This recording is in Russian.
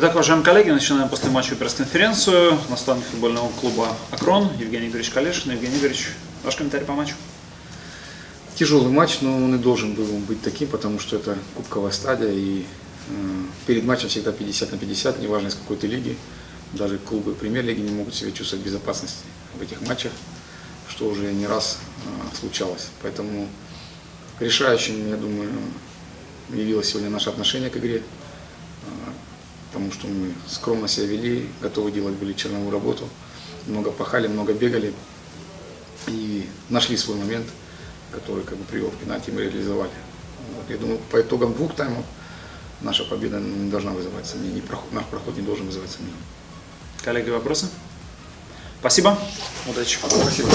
Итак, уважаемые коллеги, начинаем после матча пресс-конференцию. Наставник футбольного клуба «Акрон» Евгений Игоревич Калешин. Евгений Игоревич, ваш комментарий по матчу? Тяжелый матч, но он и должен был быть таким, потому что это кубковая стадия, и э, перед матчем всегда 50 на 50, неважно из какой то лиги. Даже клубы премьер-лиги не могут себя чувствовать в безопасности в этих матчах, что уже не раз э, случалось. Поэтому решающим, я думаю, явилось сегодня наше отношение к игре потому что мы скромно себя вели, готовы делать были черновую работу, много пахали, много бегали и нашли свой момент, который как бы привел к пенальти, мы реализовали. Вот, я думаю, по итогам двух таймов наша победа не должна вызывать сомнений, проход, наш проход не должен вызывать сомнений. Коллеги, вопросы? Спасибо, удачи. Спасибо.